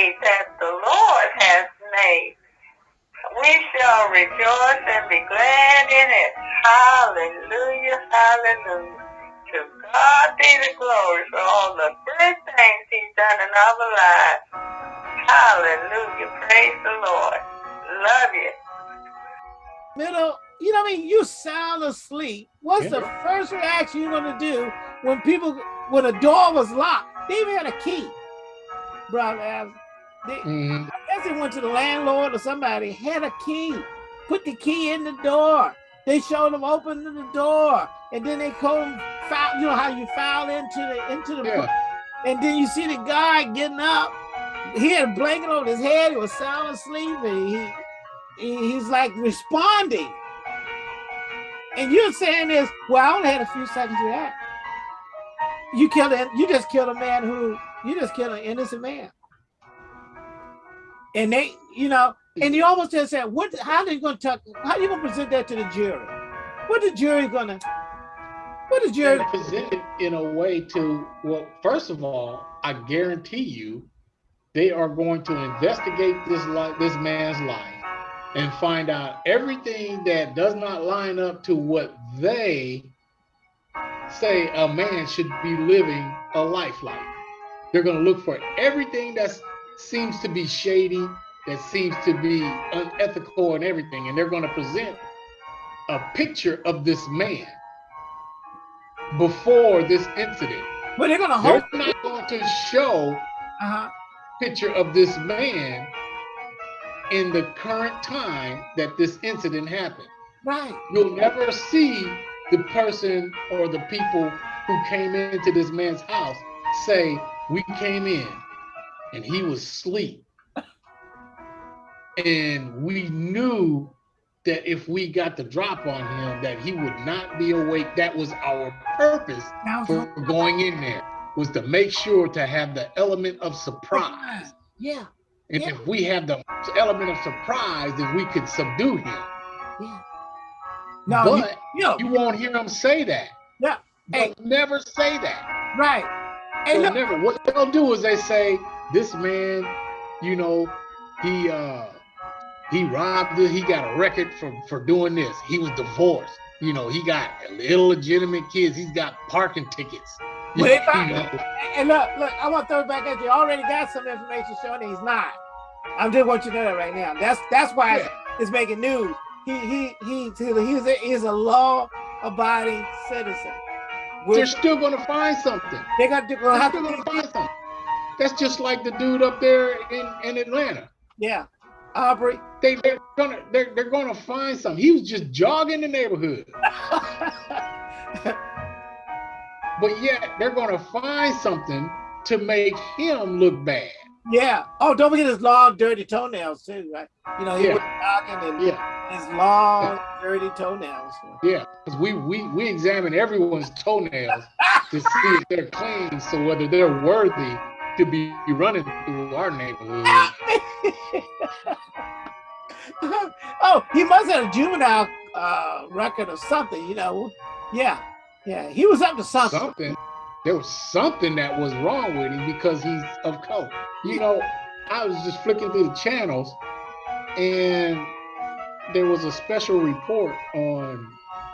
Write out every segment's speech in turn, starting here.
day that the Lord has made. We shall rejoice and be glad in it. Hallelujah, hallelujah. To God be the glory for all the good things he's done in our lives. Hallelujah, praise the Lord. Love you. Middle, you know what I mean? You sound asleep. What's yeah. the first reaction you're gonna do when people, when a door was locked? They even had a key, brother. They, mm. I guess they went to the landlord or somebody, had a key, put the key in the door. They showed them opening the door, and then they come foul. You know how you foul into the into the, yeah. and then you see the guy getting up. He had a blanket over his head. He was sound asleep, and he he's like responding. And you're saying this, well, I only had a few seconds to that. You killed it, you just killed a man who, you just killed an innocent man. And they, you know, and you almost just said, what, how are you going to talk, how are you going to present that to the jury? What the jury going to, what the jury? Present it in a way to, well, first of all, I guarantee you, they are going to investigate this life, this man's life and find out everything that does not line up to what they say a man should be living a life like. They're going to look for everything that seems to be shady, that seems to be unethical and everything. And they're going to present a picture of this man before this incident. But they're going to hope. They're not going to show uh -huh. picture of this man in the current time that this incident happened. Right. You'll never see the person or the people who came into this man's house say, we came in and he was asleep. and we knew that if we got the drop on him, that he would not be awake. That was our purpose for going in there, was to make sure to have the element of surprise. Yeah. And yeah. if we have the element of surprise, then we could subdue him. Yeah. No, but you, you, you won't hear him say that. Yeah. They'll hey. never say that. Right. Hey, they'll never. What they'll do is they say, this man, you know, he uh he robbed it, he got a record for, for doing this. He was divorced. You know, he got illegitimate kids, he's got parking tickets. But if I, and look, look, I want to throw it back at you. I already got some information showing he's not. I'm just want you to know that right now. That's that's why yeah. it's, making news. He he he he's a, he's a law-abiding citizen. We're, they're still going to find something. They got to, they're still going to find something. That's just like the dude up there in, in Atlanta. Yeah, Aubrey. They they're gonna they're they're gonna find something. He was just jogging the neighborhood. but yet they're going to find something to make him look bad. Yeah. Oh, don't forget his long, dirty toenails too, right? You know, he yeah. was talking and yeah. his long, dirty toenails. Yeah, because we we we examine everyone's toenails to see if they're clean, so whether they're worthy to be running through our neighborhood. oh, he must have a juvenile uh, record or something, you know. Yeah. Yeah, he was up to something. Something. There was something that was wrong with him because he's of color. You know, I was just flicking through the channels and there was a special report on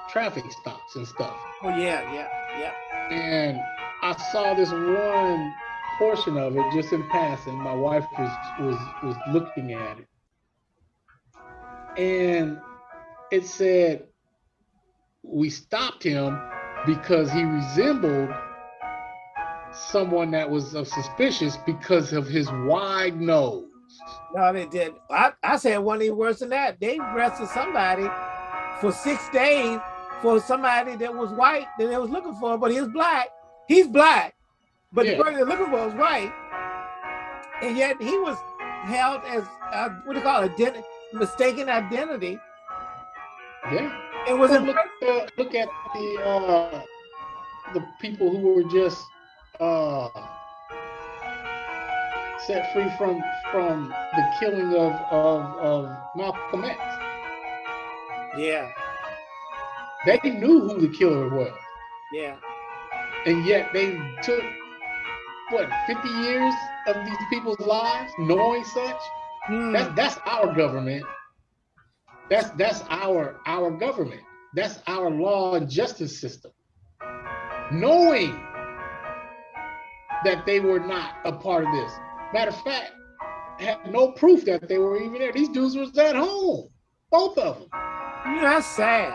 traffic stops and stuff. Oh yeah, yeah, yeah. And I saw this one portion of it just in passing. My wife was was was looking at it. And it said we stopped him because he resembled someone that was uh, suspicious because of his wide nose. No, they did. I, I said one even worse than that. They arrested somebody for six days for somebody that was white that they was looking for, but he was black. He's black, but yeah. the looking for was white. And yet he was held as, uh, what do you call it, Ident mistaken identity. Yeah. It was look, uh, look at the uh, the people who were just uh, set free from from the killing of of, of Malcolm X. Yeah. They knew who the killer was. Yeah. And yet they took what 50 years of these people's lives knowing such. Hmm. That's that's our government. That's that's our our government. That's our law and justice system. Knowing that they were not a part of this. Matter of fact, had no proof that they were even there. These dudes was at home, both of them. That's sad.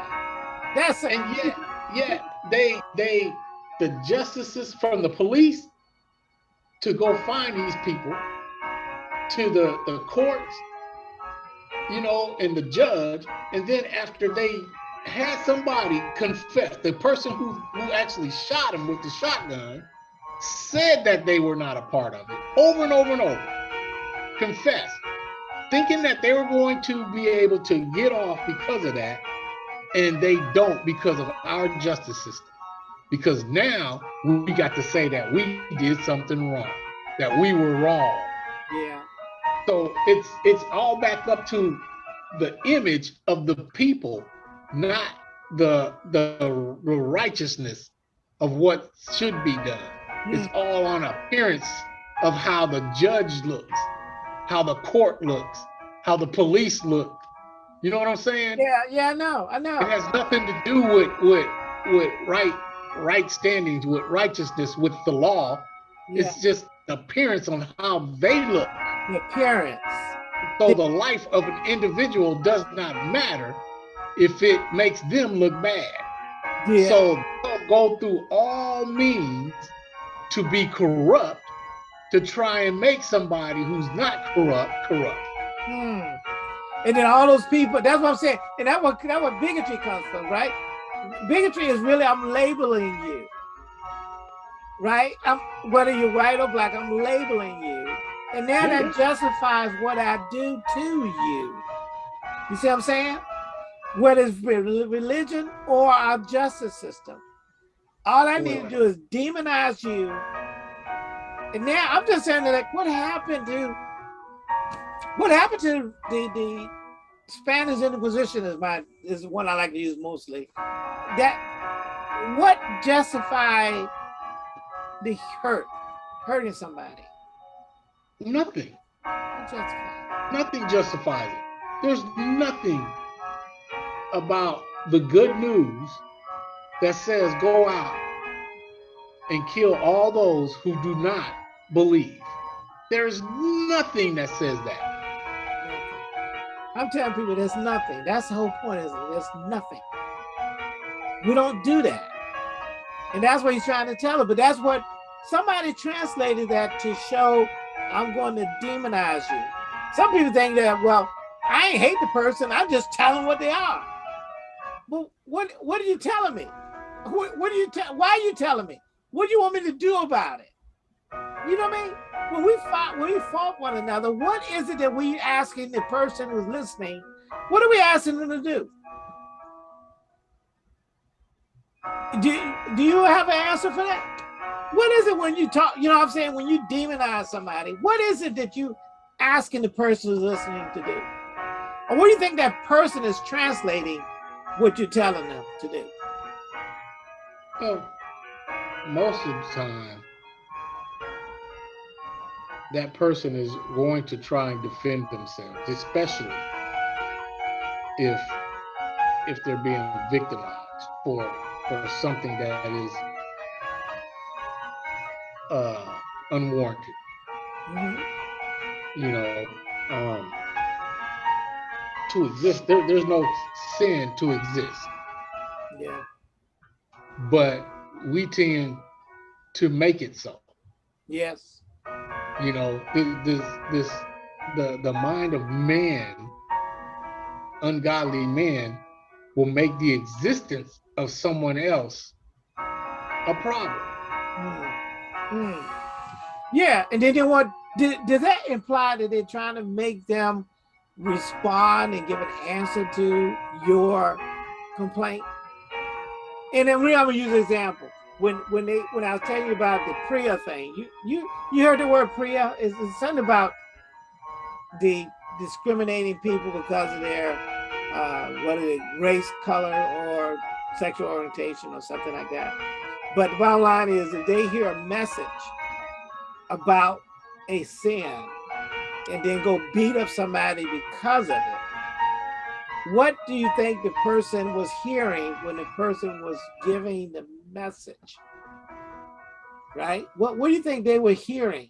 That's sad. And yet, yet they they the justices from the police to go find these people to the, the courts, you know, and the judge, and then after they had somebody confess, the person who, who actually shot him with the shotgun said that they were not a part of it over and over and over, confessed, thinking that they were going to be able to get off because of that, and they don't because of our justice system. Because now we got to say that we did something wrong, that we were wrong. Yeah. So it's it's all back up to the image of the people, not the the, the righteousness of what should be done. Hmm. It's all on appearance of how the judge looks, how the court looks, how the police look. You know what I'm saying? Yeah, yeah, I know, I know. It has nothing to do with with with right right standings, with righteousness, with the law. Yeah. It's just appearance on how they look. The appearance. So the life of an individual does not matter if it makes them look bad. Yeah. So they'll go through all means to be corrupt to try and make somebody who's not corrupt corrupt. Hmm. And then all those people, that's what I'm saying. And that what that what bigotry comes from, right? Bigotry is really I'm labeling you. Right? I'm whether you're white or black, I'm labeling you. And now that justifies what I do to you. You see what I'm saying? Whether it's religion or our justice system. All I need to do is demonize you. And now I'm just saying that like what happened to what happened to the the Spanish Inquisition is my is the one I like to use mostly. That what justified the hurt, hurting somebody? Nothing. Justified? Nothing justifies it. There's nothing about the good news that says go out and kill all those who do not believe. There is nothing that says that. I'm telling people there's nothing. That's the whole point is there's nothing. We don't do that. And that's what he's trying to tell her. But that's what somebody translated that to show I'm going to demonize you. Some people think that, well, I ain't hate the person, I'm just telling what they are. But what what are you telling me? What, what are you? Why are you telling me? What do you want me to do about it? You know what I mean? When we fight, when we fault one another, what is it that we asking the person who's listening? What are we asking them to do? Do, do you have an answer for that? What is it when you talk, you know what I'm saying, when you demonize somebody, what is it that you asking the person who's listening to do? Or what do you think that person is translating what you're telling them to do? Well, most of the time, that person is going to try and defend themselves, especially if if they're being victimized for for something that is uh, unwarranted. Mhm. You know, um, to exist, there, there's no sin to exist. Yeah. but we tend to make it so. Yes. You know, this this the the mind of man, ungodly man, will make the existence of someone else a problem. Mm. Mm. Yeah, and then they want. Did, does that imply that they're trying to make them respond and give an answer to your complaint? And then we I'm gonna use an example. When when they when I was telling you about the Priya thing, you you you heard the word Priya? Is something about the discriminating people because of their uh, what is it, race, color, or sexual orientation, or something like that. But the bottom line is, if they hear a message about a sin and then go beat up somebody because of it, what do you think the person was hearing when the person was giving the message? Right? What what do you think they were hearing?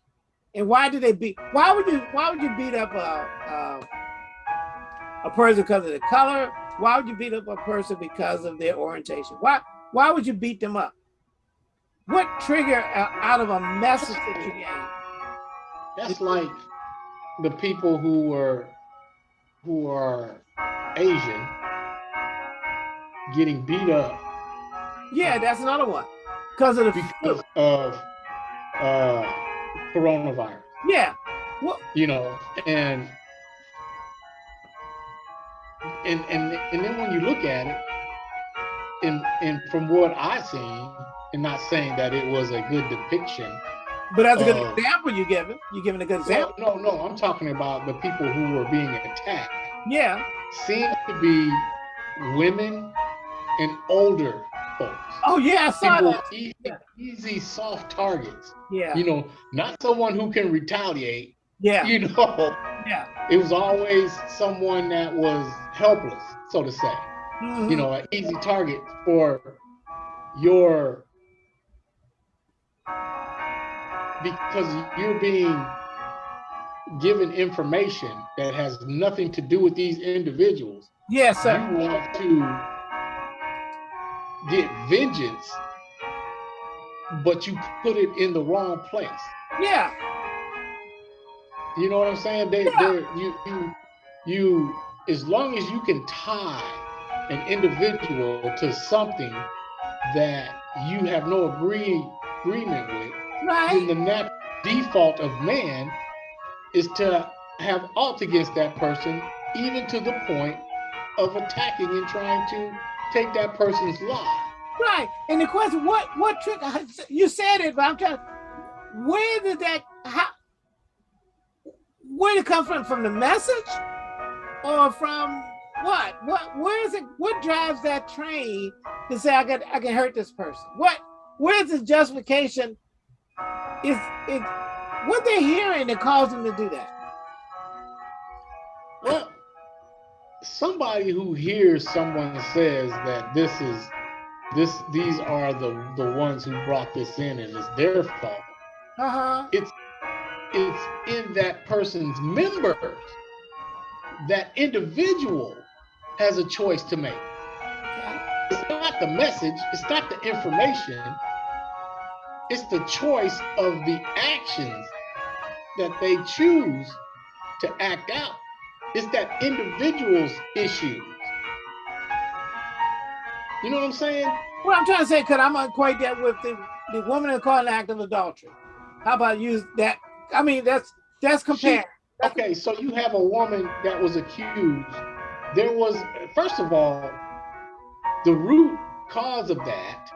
And why did they beat why would you why would you beat up a a, a person because of the color? Why would you beat up a person because of their orientation? Why why would you beat them up? What trigger out of a message that you gave? That's like the people who were who are Asian getting beat up. Yeah, that's another one. Because of the because of uh coronavirus. Yeah. Well, you know, and and and and then when you look at it, and and from what I've seen, and not saying that it was a good depiction. But that's a good uh, example you're giving. You're giving a good example. No, no, no, I'm talking about the people who were being attacked. Yeah. Seemed to be women and older folks. Oh yeah, I saw people that. Easy, yeah. easy, soft targets. Yeah. You know, not someone who can retaliate. Yeah. You know. Yeah. It was always someone that was helpless, so to say. Mm -hmm. You know, an easy target for your because you're being given information that has nothing to do with these individuals. Yes, sir. You want to get vengeance, but you put it in the wrong place. Yeah. You know what I'm saying? They, yeah. you, you, you, as long as you can tie an individual to something that you have no agree, agreement with, right. then the natural default of man is to have alt against that person, even to the point of attacking and trying to take that person's life. Right. And the question, what what trick? Uh, you said it, but I'm trying. Where did that? How? Where did it come from? From the message, or from what? What? Where is it? What drives that train to say I can I can hurt this person? What? Where's the justification is it what they're hearing that caused them to do that? Somebody who hears someone says that this is this these are the the ones who brought this in and it's their fault. Uh-huh. It's it's in that person's members. That individual has a choice to make. It's not the message, it's not the information, it's the choice of the actions that they choose to act out. It's that individual's issues. You know what I'm saying? Well, I'm trying to say, because I'm going to equate that with the, the woman caught an act of adultery. How about use that? I mean, that's that's compared. She, okay, so you have a woman that was accused. There was, first of all, the root cause of that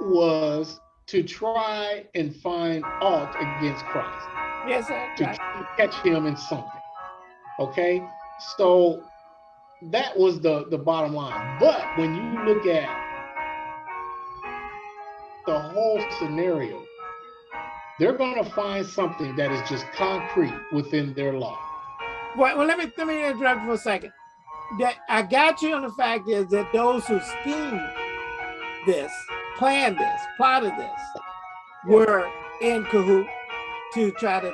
was to try and find alt against Christ. Yes, sir. To right. catch him in something. Okay, so that was the the bottom line. But when you look at the whole scenario, they're going to find something that is just concrete within their law. Well, well, let me let me interrupt for a second. That I got you on the fact is that those who schemed this planned this, plotted this, were in cahoot to try to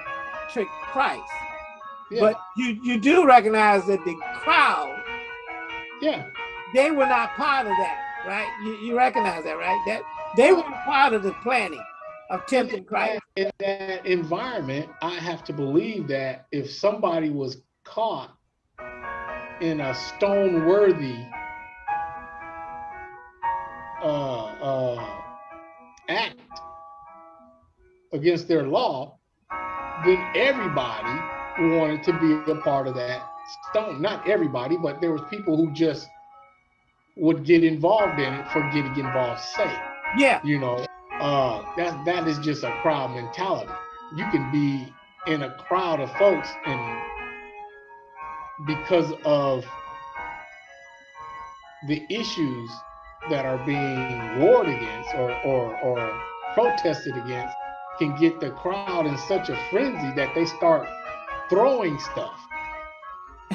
trick Christ. Yeah. But you you do recognize that the crowd, yeah, they were not part of that, right? You you recognize that, right? That they were part of the planning of tempting Christ. In that environment, I have to believe that if somebody was caught in a stone worthy uh, uh, act against their law, then everybody wanted to be a part of that stone. Not everybody, but there was people who just would get involved in it for getting involved sake. Yeah. You know, uh, that that is just a crowd mentality. You can be in a crowd of folks and because of the issues that are being warred against or, or, or protested against, can get the crowd in such a frenzy that they start throwing stuff.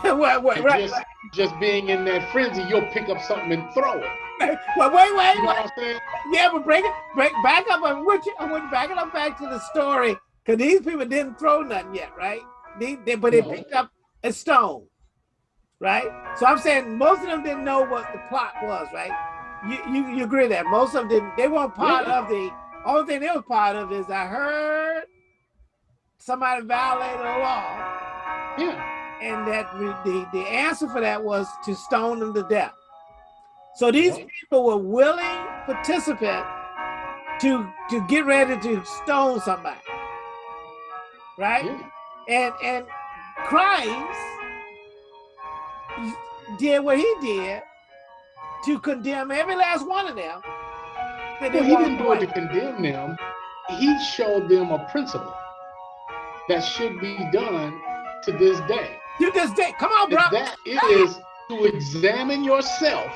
right, right, right, just, just being in that frenzy, you'll pick up something and throw it. Well, wait, wait, You know wait. what I'm saying? Yeah, but break it, break back up. I you, I want back it up back to the story because these people didn't throw nothing yet, right? They, they, but they No. picked up a stone, right? So I'm saying most of them didn't know what the plot was, right? You you, you agree that most of them didn't. They weren't part Yeah. of the. Only thing they were part of is I heard somebody violated the law, Yeah. and that the the answer for that was to stone them to death. So these Yeah. people were willing participant to to get ready to stone somebody, right? yeah. And and Christ did what he did to condemn every last one of them. Well, he didn't do it to condemn them. He showed them a principle that should be done to this day. To this day, come on, And bro. that is to examine yourself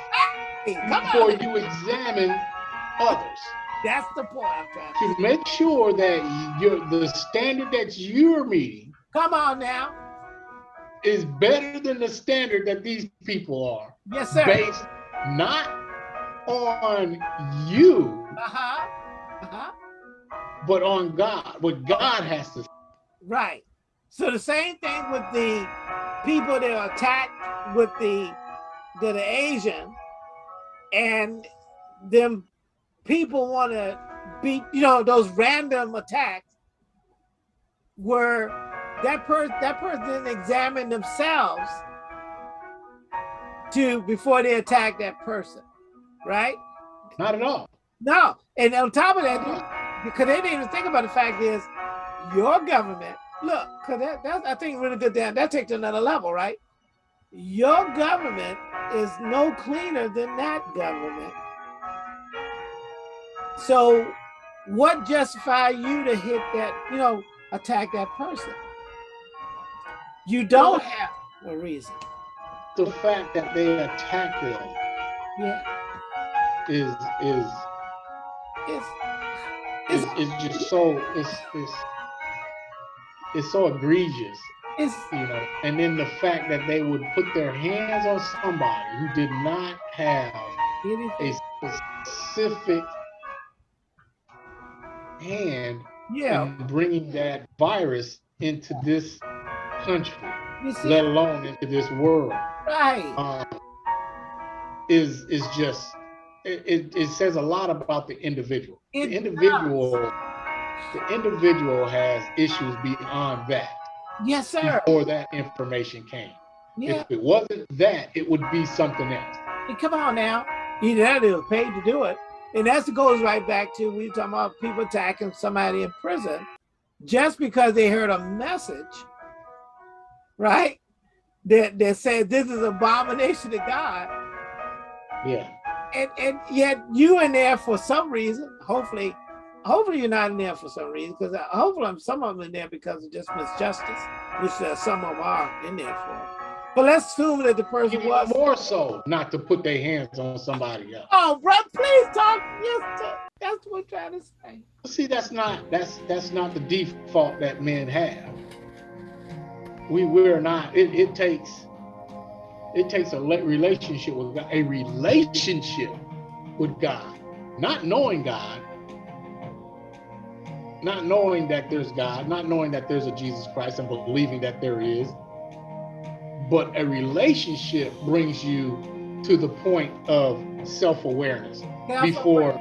Come before on. you examine others. That's the point I'm trying to. To make sure that your the standard that you're meeting Come on now. is better than the standard that these people are, Yes, sir. based not on you, Uh-huh. Uh-huh. but on God. What God has to say. Right. So the same thing with the people that are attacked with the that are Asian, and them people want to beat you know those random attacks where that person that person didn't examine themselves to before they attack that person, right? Not at all. No, and on top of that, because they didn't even think about the fact is your government. Look, because that, that's I think really good. Down that takes another level, right? Your government is no cleaner than that government. So, what justify you to hit that? You know, attack that person? You don't have a reason. The fact that they attack them Yeah, is is it's is, it's is just so it's it's it's so egregious, it's you know. And then the fact that they would put their hands on somebody who did not have a specific hand Yeah, in bringing that virus into this country, let alone into this world, right? um, is is just it, it, it says a lot about the individual. It the individual, the individual has issues beyond that. Yes, sir. Before that information came, Yeah, if it wasn't that, it would be something else. Hey, come on now. Either that or they were paid to do it. And that goes right back to we talking about people attacking somebody in prison just because they heard a message, right? That that said this is abomination to God. Yeah, And and yet you in there for some reason, hopefully, hopefully you're not in there for some reason, because hopefully I'm some of them in there because of just misjustice, which uh, some of them are in there for. But let's assume that the person even was more so not to put their hands on somebody else. Oh, bro, please talk. Yes, that's what I'm trying to say. See, that's not that's that's not the default that men have. We we're not. It, it takes it takes a relationship with God, a relationship with God, not knowing God, not knowing that there's God, not knowing that there's a Jesus Christ, and believing that there is. But a relationship brings you to the point of self-awareness before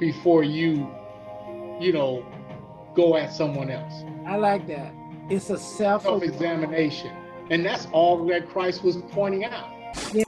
before you you know go at someone else I like that. It's a self. self-examination and that's all that christ was pointing out Yeah.